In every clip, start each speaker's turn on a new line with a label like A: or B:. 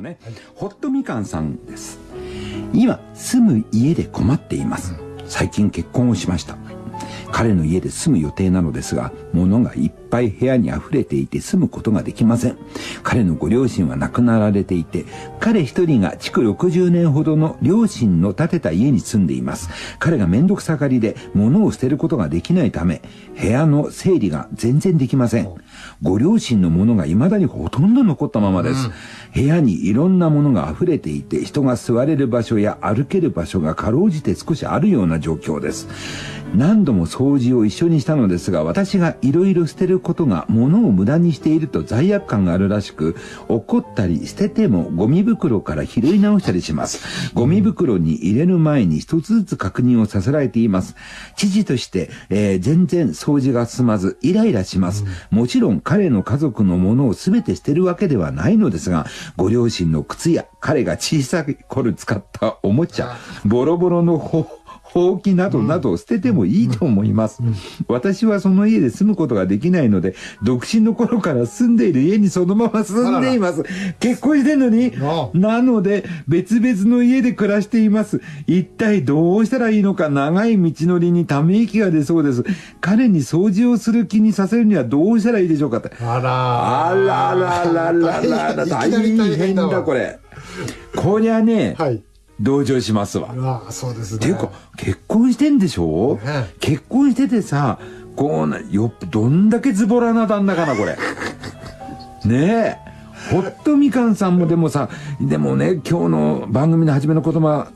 A: もね、ホットみかんさんです。今、住む家で困っています。最近結婚をしました。彼の家で住む予定なのですが、物がいっぱい部屋に溢れていて住むことができません。彼のご両親は亡くなられていて、彼一人が築60年ほどの両親の建てた家に住んでいます。彼がめんどくさがりで物を捨てることができないため、部屋の整理が全然できません。ご両親のものが未だにほとんど残ったままです。部屋にいろんなものが溢れていて、人が座れる場所や歩ける場所がかろうじて少しあるような状況です。何度も掃除を一緒にしたのですが、私がいろいろ捨てることが物を無駄にしていると罪悪感があるらしく、怒ったり捨ててもゴミ袋から拾い直したりします。ゴミ袋に入れる前に一つずつ確認をさせられています。父として、えー全然掃除が進まず、イライラします。もちろん彼の家族のものを全て捨てるわけではないのですが、ご両親の靴や彼が小さい頃使ったおもちゃ、ボロボロのほほうきなどなどを捨ててもいいと思います。私はその家で住むことができないので、独身の頃から住んでいる家にそのまま住んでいます。結婚してんのに
B: あ、
A: なので別々の家で暮らしています。一体どうしたらいいのか長い道のりにため息が出そうです。彼に掃除をする気にさせるにはどうしたらいいでしょうかって。
B: あら
A: あらららららら、大
B: 変だ
A: これ。こりゃね、
B: はい。
A: 同情しますわ。
B: うわそうですね。
A: っていうか、結婚してんでしょ、
B: ね
A: 結婚しててさ、こうな、よ、どんだけズボラな旦那かな、これ。ねえ。ホットみかんさんもでもさ、でもね、今日の番組の初めの言葉、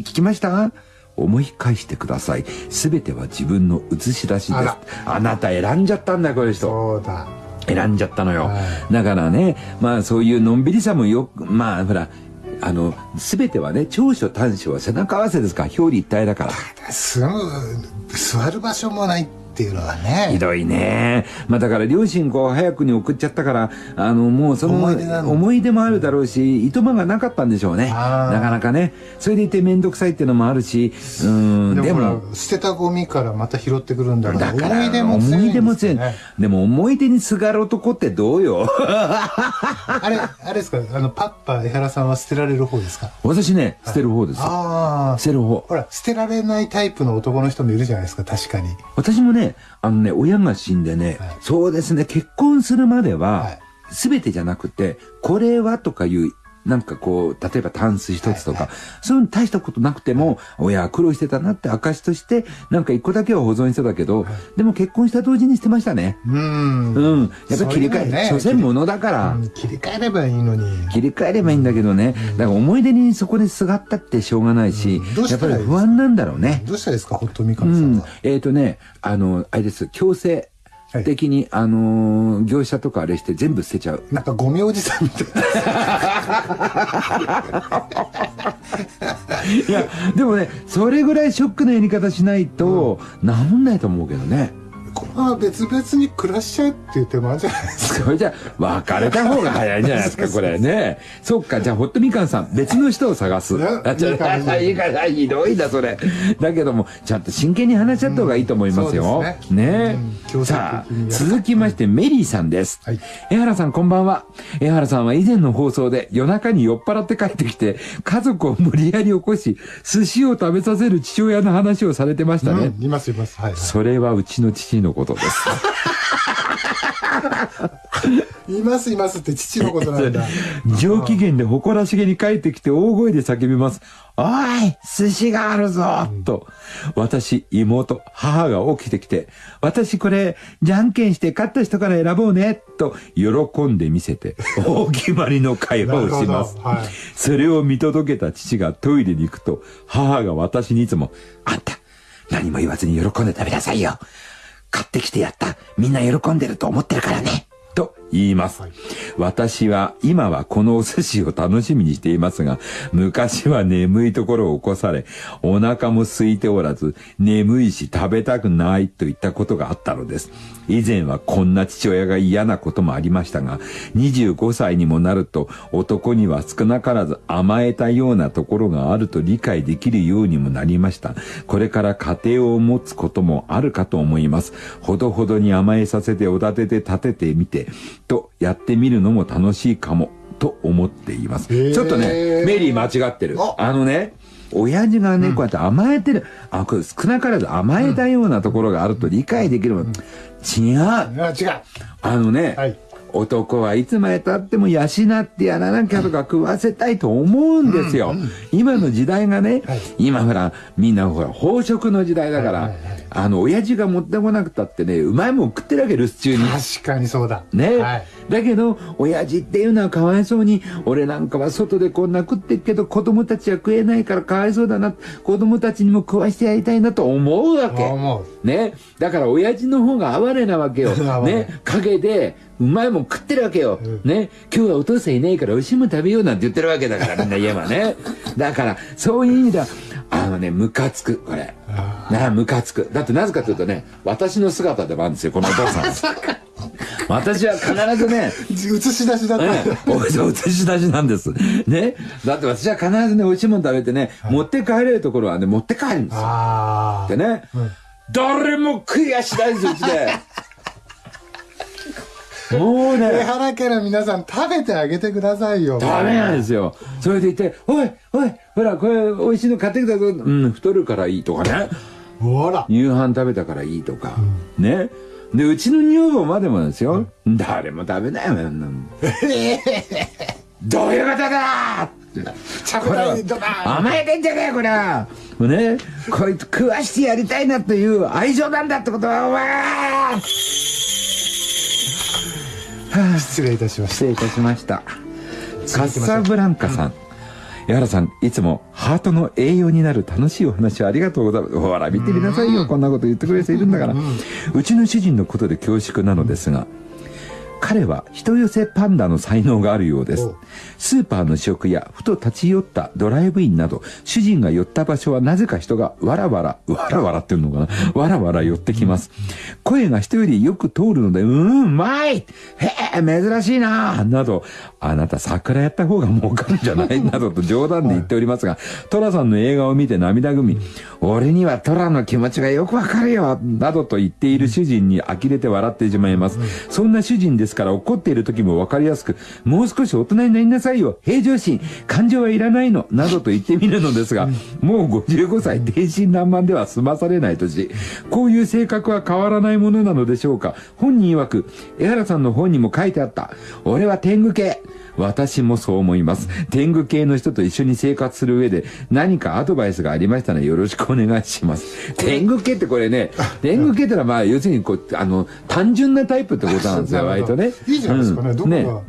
A: 聞きました？思い返してください。すべては自分の映し出しです
B: あ
A: なた選んじゃったんだよ、この人。
B: そうだ。
A: 選んじゃったのよ。
B: は
A: だからね、まあそういうのんびりさもよく、まあほら、あの、すべてはね、長所短所は背中合わせですから、表裏一体だから。
B: 座る場所もないっていうのはね。
A: ひどいね。まあだから両親こう早くに送っちゃったから、あのもうその
B: 思い出
A: 思い出もあるだろうし、いとまがなかったんでしょうね。なかなかね。それでいてめんどくさいっていうのもあるし、うん、で
B: でも捨てたゴミからまた拾ってくるんだから
A: だから、
B: 思い出も強い
A: 思い出も強い。でも思い出にすがる男ってどうよ？
B: あれ、あれですか？あの、パッパ、江原さんは捨てられる方ですか？
A: 私ね、捨てる方です。
B: ああ。
A: 捨てる方。
B: ほら、捨てられないタイプの男の人もいるじゃないですか、確かに。
A: 私もね、あのね、親が死んでね、
B: はい。
A: そうですね、結婚するまで
B: は、
A: はい。すべてじゃなくて、これはとかいう、なんかこう、例えばタンス一つとか、
B: はい
A: そういうの大したことなくても、親は苦労してたなって証として、なんか一個だけは保存してたけど、でも結婚した同時に捨てましたね。
B: うーん。
A: うん。やっぱり切り替え、
B: ね
A: 所詮物だから、
B: うん切り替えればいいのに。
A: 切り替えればいいんだけどね、だから思い出にそこですがったってしょうがないし、やったぱり不安なんだろうね。
B: どうしたらいいですか、ホットみか
A: うんん
B: さんは。。
A: えっ、とね、あの、あれです、強制的に、あのー業者とかあれして全部捨てちゃう。
B: なんかゴミおじさんみたい
A: いや、でもね、それぐらいショックなやり方しないと、治んないと思うけどね。
B: な。これは別々に暮らしちゃうっていう手もあるじゃないですか。
A: それじゃ、別れた方が早いんじゃないですか、これね。そっか、じゃあ、ホットみかんさん、別の人を探す。
B: いや
A: あ、ちょ
B: いいかもしれない
A: から、ひどいな、それ。だけども、ちゃんと真剣に話し合った方がいいと思いますよ。
B: うんす
A: ね
B: ねうん
A: さあ、続きまして、メリーさんです。
B: はい
A: 江原さん、こんばんは。江原さんは以前の放送で夜中に酔っ払って帰ってきて、家族を無理やり起こし、寿司を食べさせる父親の話をされてましたね。
B: うんいますいます。はい、は
A: それはうちの父のことです。
B: い。いますいますって父のことなんだ。
A: 上機嫌で誇らしげに帰ってきて大声で叫びます。おい寿司があるぞと。私、妹、母が起きてきて、私これ、じゃんけんして勝った人から選ぼうねと、喜んで見せて、大決まりの会話をします
B: はい。
A: それを見届けた父がトイレに行くと、母が私にいつも、あんた、何も言わずに喜んで食べなさいよ。買ってきてやった。みんな喜んでると思ってるからね。と言います。私は今はこのお寿司を楽しみにしていますが、昔は眠いところを起こされ、お腹も空いておらず、眠いし食べたくないといったことがあったのです。以前はこんな父親が嫌なこともありましたが、25歳にもなると男には少なからず甘えたようなところがあると理解できるようにもなりました。これから家庭を持つこともあるかと思います。ほどほどに甘えさせておだてて立ててみて、とやってみるのも楽しいかも。と思っています。ちょっとね、メリー間違ってる
B: あ。
A: あのね、親父がね、こうやって甘えてる、あ、これ少なからず甘えたようなところがあると理解できるもん。違う。
B: あ違う
A: あのね、
B: はい
A: 男はいつまでたっても養ってやらなきゃとか食わせたいと思うんですよ。今の時代がね、
B: はい
A: 今ほら、みんなほら、飽食の時代だから、
B: はいはいはい
A: あの、親父が持ってこなくたってね、うまいもん食ってるわけ、留守中に。
B: 確かにそうだ
A: ね、
B: はい
A: だけど、親父っていうのはかわいそうに、俺なんかは外でこんな食ってっけど、子供たちは食えないからかわいそうだな、子供たちにも食わしてやりたいなと思うわけ。
B: 思う
A: ね。だから親父の方が哀れなわけよ。ね。陰で、うまいもん食ってるわけよ。
B: うん
A: ね。今日はお父さんいないから美味しいもん食べようなんて言ってるわけだから、みんな言えばね。だから、そういう意味では、あのね、ムカつく、これ。
B: あ
A: なあ、ムカつく。だってなぜかというとね、私の姿でもあるんですよ、このお父さん。私は必ずね、
B: 映し出しだった、
A: ええ、おそう映し出しなんです。ね。だって私は必ずね、美味しいもん食べてね、持って帰れるところはね、持って帰るんですよ。でね、誰も食いやしないんですよ、うちで。もう
B: 江
A: ね、
B: 原家の皆さん食べてあげてくださいよ
A: ダメなんですよ。それでいて、おい、おい、ほら、これ美味しいの買ってきたぞ。うん、太るからいいとかね。夕飯食べたからいいとか。ね。で、うちの女房までもですよ。誰も食べないよ、あんなの。どういうことだ！って。
B: ちゃぶ台にドカーン
A: 甘えてんじゃねえこれは。ね。こいつ食わしてやりたいなっていう愛情なんだってことはお前
B: 失礼いたしまし
A: 失礼いたしました。カッサブランカさん江原さんいつもハートの栄養になる楽しいお話をありがとうございます。ほら見てみなさいよ。こんなこと言ってくれる人いるんだから。うちの主人のことで恐縮なのですが彼は人寄せパンダの才能があるようです。
B: お。
A: スーパーの食やふと立ち寄ったドライブインなど、主人が寄った場所はなぜか人がわらわら、わらわらっていうのかな？わらわら寄ってきます。声が人よりよく通るので、うーん、うまい！へえ、珍しいな！など、あなた桜やった方が儲かるんじゃない？などと冗談で言っておりますが、トラさんの映画を見て涙ぐみ、俺にはトラの気持ちがよくわかるよ！などと言っている主人に呆れて笑ってしまいます。そんな主人ですから怒っている時もわかりやすく、もう少し大人になりなさいよ平常心感情はいらないのなどと言ってみるのですが、もう55歳天真爛漫では済まされない年。こういう性格は変わらないものなのでしょうか本人曰く、江原さんの本にも書いてあった。俺は天狗系。私もそう思います。天狗系の人と一緒に生活する上で何かアドバイスがありましたらよろしくお願いします。天狗系ってこれね、天狗系ってのはまあ要するにこう、あの、単純なタイプってことなんですよ、割とね。
B: いいじゃないですかね、
A: うん
B: どこ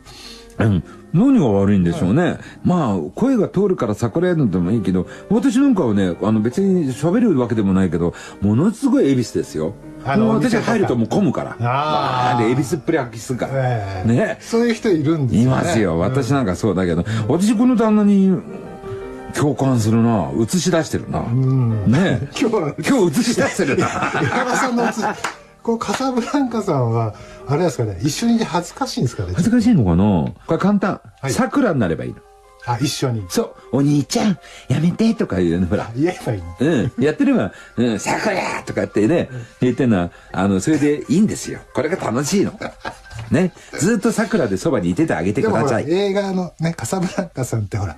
B: が、
A: うん。何が悪いんでしょうね。まあ、声が通るから桜やるのでもいいけど、私なんかはね、あの別に喋るわけでもないけど、ものすごい恵比寿ですよ。
B: あの
A: 私
B: お店とか
A: 入るともう混むから。
B: あ
A: で、恵比寿っぷり発揮するから。
B: ええ
A: ね。
B: そういう人いるんですよ、ね、
A: いますよ。
B: うん
A: 私なんかそうだけど、私この旦那に共感するな。映し出してるな。
B: ん
A: ね
B: 今日は
A: 今日映し出してるな。
B: 江 原さんのつこうカサブランカさんはあれですかね一緒にいて恥ずかしいんですかね
A: 恥ずかしいのかな？これ簡単。
B: はい
A: 桜になればいいの。
B: あ一緒に
A: そう。お兄ちゃん、やめてとか言うの、ほら。
B: 言えばいい
A: うん。やってれば、うん、桜とかってね、言ってんのは、あの、それでいいんですよ。これが楽しいの。ね。ずっと桜でそばにいててあげてください。
B: 映画のねカサブランカさんってほら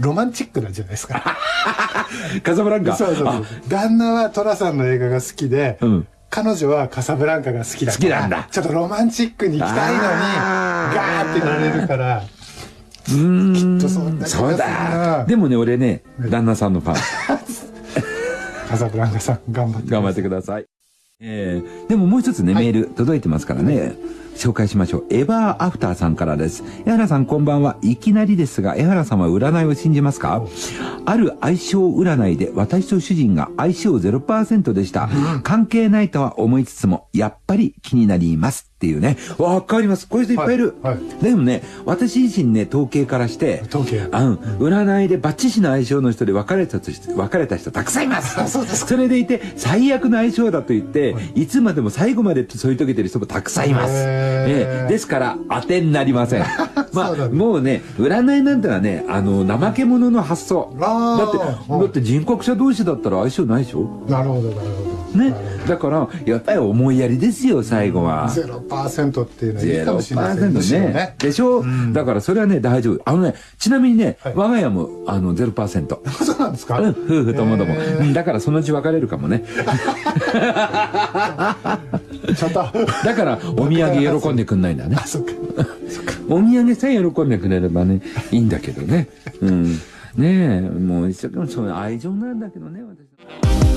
B: ロマンチックなんじゃないですか
A: カサブランカ？
B: そうそうそう
A: あ
B: 旦那は寅さんの映画が好きで、
A: うん
B: 彼女はカサブランカが好きだから
A: 好きなんだ
B: ちょっとロマンチックに行きたいのに
A: あー
B: ガーってなれるから
A: うーん。
B: きっとそんな気がするな
A: そうだ。でもね、俺ね、旦那さんのファン。
B: カサブランカさん頑張って
A: 頑張ってください。えー、でももう一つね、メール届いてますからね、紹介しましょう。エバーアフターさんからです。江原さんこんばんは。いきなりですが、江原さんは占いを信じますか？ある相性占いで私と主人が相性0%でした。関係ないとは思いつつも、やっぱり気になりますっていうね。わかります。こういう人いっぱいいる。
B: はいは
A: でもね、私自身ね、統計からして、
B: 統計
A: あの、占いでバッチシの相性の人で別れたとして、別れた人たくさんいます。
B: そうです
A: それでいて、最悪の相性だと言って、いつまでも最後まで添い遂げてる人もたくさんいます。ええですから、当てになりません。まあ、もうね、占いなんてのはね、あの、怠け者の発想。だって、だって人格者同士だったら相性ないでしょ？
B: なるほどなるほ
A: ね。だから、やっぱり思いやりですよ、最後は。
B: 0%っていうのはいいかもしれませんむしろ
A: 0%ね。でしょ、
B: ん
A: だからそれはね、大丈夫。あのね、ちなみにね、
B: はい
A: 我が家も、あの、0%。
B: そうなんですか、
A: うん、夫婦ともども。だからそのうち別れるかもね。
B: ちょっと
A: だから、お土産喜んでくんないんだね。
B: あそっか
A: お土産さえ喜んでくれればね、いいんだけどね。うん。ねえ、もう一生懸命そういう愛情なんだけどね、私。